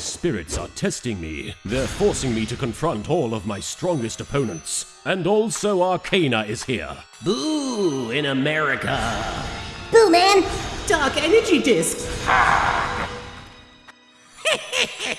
These spirits are testing me. They're forcing me to confront all of my strongest opponents. And also Arkana is here. Boo in America. Boo, man! Dark energy discs.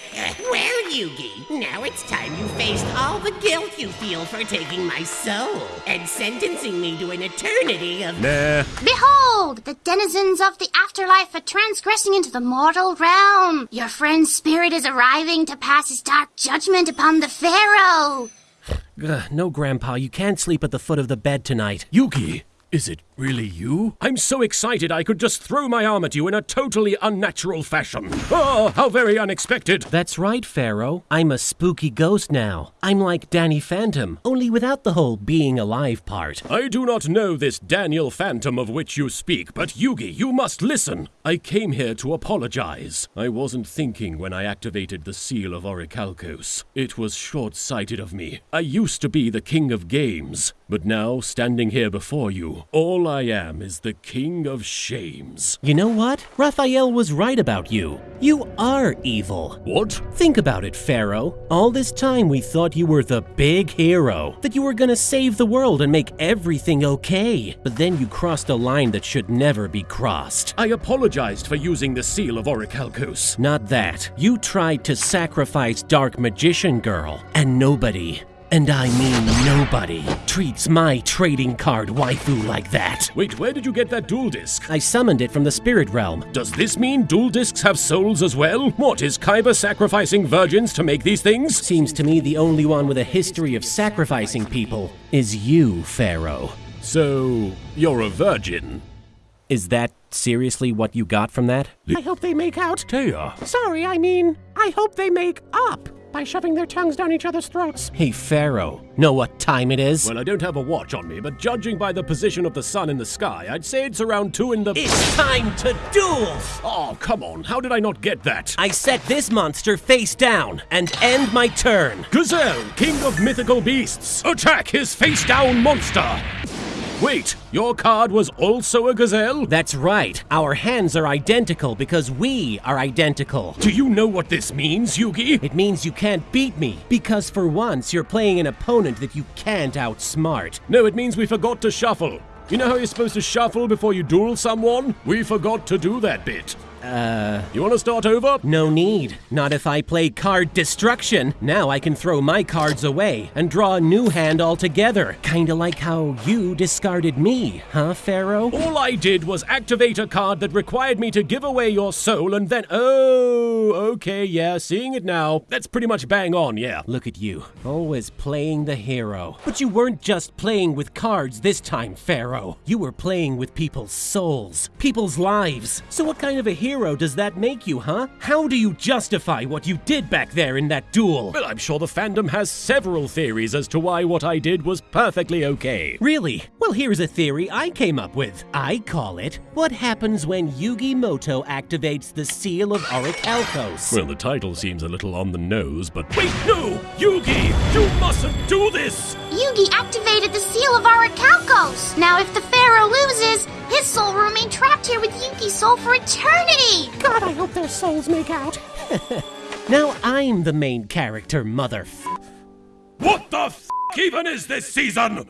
Well, Yugi, now it's time you faced all the guilt you feel for taking my soul and sentencing me to an eternity of. Nah. Behold, the denizens of the afterlife are transgressing into the mortal realm. Your friend's spirit is arriving to pass his dark judgment upon the Pharaoh. Ugh, no, Grandpa, you can't sleep at the foot of the bed tonight. Yugi, is it really you? I'm so excited I could just throw my arm at you in a totally unnatural fashion. Oh, how very unexpected. That's right, Pharaoh. I'm a spooky ghost now. I'm like Danny Phantom, only without the whole being alive part. I do not know this Daniel Phantom of which you speak, but Yugi, you must listen. I came here to apologize. I wasn't thinking when I activated the seal of Orichalcos. It was short sighted of me. I used to be the king of games, but now, standing here before you, all I am is the king of shames. You know what? Raphael was right about you. You are evil. What? Think about it, Pharaoh. All this time we thought you were the big hero, that you were gonna save the world and make everything okay. But then you crossed a line that should never be crossed. I apologized for using the seal of Orichalcos. Not that. You tried to sacrifice Dark Magician Girl, and nobody, and I mean nobody, treats my trading card waifu like that. Wait, where did you get that duel disk? I summoned it from the spirit realm. Does this mean duel disks have souls as well? What, is Kaiba sacrificing virgins to make these things? Seems to me the only one with a history of sacrificing people is you, Pharaoh. So, you're a virgin. Is that seriously what you got from that? I hope they make out. Téa. Sorry, I mean, I hope they make up by shoving their tongues down each other's throats. Hey, Pharaoh, know what time it is? Well, I don't have a watch on me, but judging by the position of the sun in the sky, I'd say it's around two in the. it's time to duel! Oh, come on. How did I not get that? I set this monster face down and end my turn. Gazelle, king of mythical beasts, attack his face down monster! Wait, your card was also a gazelle? That's right. Our hands are identical because we are identical. Do you know what this means, Yugi? It means you can't beat me because for once you're playing an opponent that you can't outsmart. No, it means we forgot to shuffle. You know how you're supposed to shuffle before you duel someone? We forgot to do that bit. Uh, You want to start over? no need. Not if I play card destruction. Now I can throw my cards away and draw a new hand altogether. Kinda like how you discarded me, huh, Pharaoh? All I did was activate a card that required me to give away your soul and then. Oh, okay, yeah, seeing it now. That's pretty much bang on, yeah. Look at you, always playing the hero. But you weren't just playing with cards this time, Pharaoh. You were playing with people's souls, people's lives. So what kind of a hero does that make you, huh? How do you justify what you did back there in that duel? Well, I'm sure the fandom has several theories as to why what I did was perfectly okay. Really? Well, here's a theory I came up with. I call it What Happens When Yugi Muto Activates the Seal of Orichalcos. Well, the title seems a little on the nose, but. Wait, no! Yugi! You mustn't do this! Yugi activated the seal of Orichalcos. Now, if the Pharaoh loses, his soul will remain trapped here with Yugi's soul for eternity. God, hope their souls make out. Now I'm the main character, mother. What the f even is this season?